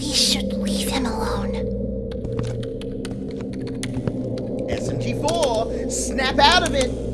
We should leave him alone. SMG4, snap out of it!